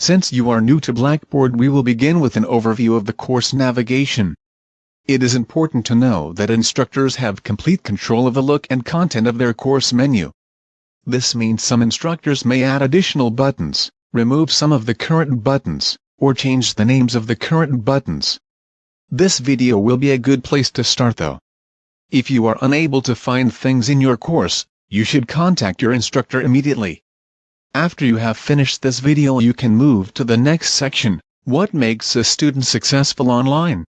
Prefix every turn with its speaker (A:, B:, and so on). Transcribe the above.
A: Since you are new to Blackboard we will begin with an overview of the course navigation. It is important to know that instructors have complete control of the look and content of their course menu. This means some instructors may add additional buttons, remove some of the current buttons, or change the names of the current buttons. This video will be a good place to start though. If you are unable to find things in your course, you should contact your instructor immediately. After you have finished this video you can move to the next section, what makes a student successful online.